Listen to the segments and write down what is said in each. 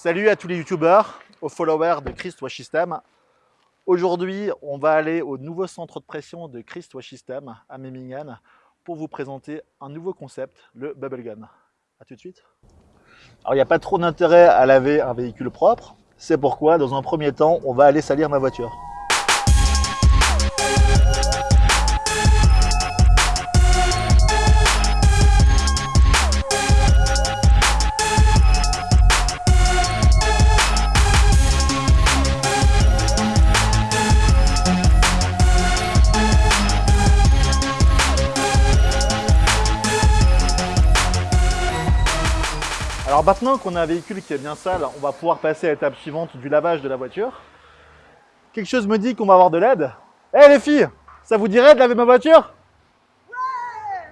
Salut à tous les youtubeurs, aux followers de Christ System. Aujourd'hui, on va aller au nouveau centre de pression de Christ System à Memmingen pour vous présenter un nouveau concept, le Bubble Gun. A tout de suite. Alors, il n'y a pas trop d'intérêt à laver un véhicule propre. C'est pourquoi, dans un premier temps, on va aller salir ma voiture. Alors maintenant qu'on a un véhicule qui est bien sale, on va pouvoir passer à l'étape suivante du lavage de la voiture. Quelque chose me dit qu'on va avoir de l'aide. Eh les filles, ça vous dirait de laver ma voiture? Ouais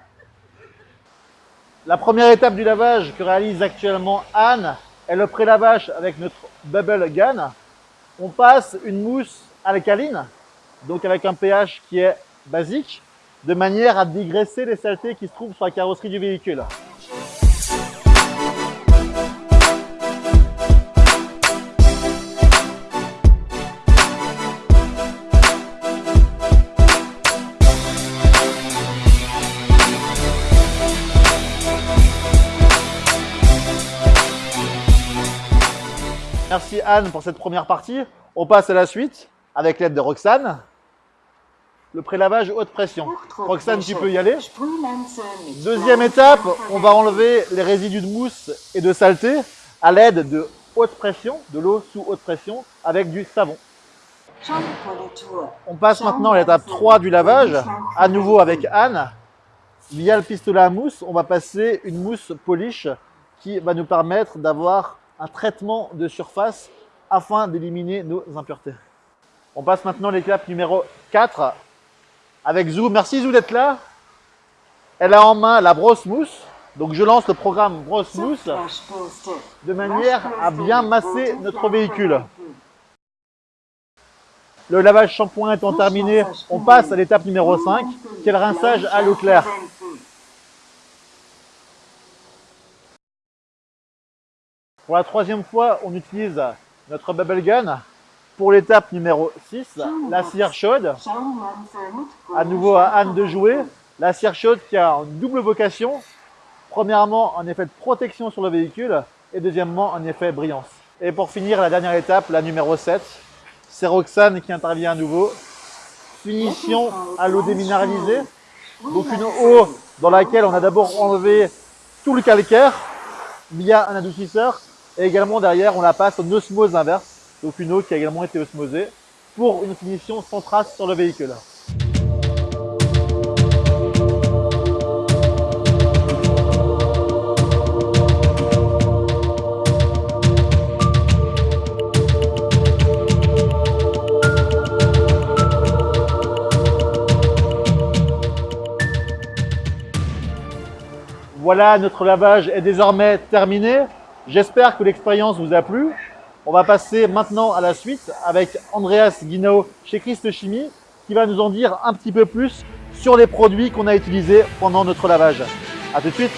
La première étape du lavage que réalise actuellement Anne est le pré-lavage avec notre Bubble Gun. On passe une mousse alcaline, donc avec un pH qui est basique, de manière à dégraisser les saletés qui se trouvent sur la carrosserie du véhicule. Merci Anne pour cette première partie. On passe à la suite avec l'aide de Roxane. Le prélavage haute pression. Roxane, tu peux y aller. Deuxième étape, on va enlever les résidus de mousse et de saleté à l'aide de haute pression, de l'eau sous haute pression avec du savon. On passe maintenant à l'étape 3 du lavage, à nouveau avec Anne. Via le pistolet à mousse, on va passer une mousse polish qui va nous permettre d'avoir un traitement de surface afin d'éliminer nos impuretés. On passe maintenant à l'étape numéro 4 avec Zou. Merci Zou d'être là. Elle a en main la brosse mousse. Donc je lance le programme brosse mousse de manière à bien masser notre véhicule. Le lavage shampoing étant terminé, on passe à l'étape numéro 5, qui est le rinçage à l'eau claire. Pour la troisième fois, on utilise notre bubble gun. Pour l'étape numéro 6, la cire chaude. À nouveau à Anne de jouer. La cire chaude qui a une double vocation. Premièrement, un effet de protection sur le véhicule et deuxièmement, un effet brillance. Et pour finir, la dernière étape, la numéro 7, c'est Roxane qui intervient à nouveau. Finition à l'eau déminéralisée. Donc une eau dans laquelle on a d'abord enlevé tout le calcaire via un adoucisseur et également derrière, on la passe en osmose inverse, donc une eau qui a également été osmosée, pour une finition sans trace sur le véhicule. Voilà, notre lavage est désormais terminé. J'espère que l'expérience vous a plu. On va passer maintenant à la suite avec Andreas Guinao chez Christ Chimie qui va nous en dire un petit peu plus sur les produits qu'on a utilisés pendant notre lavage. A tout de suite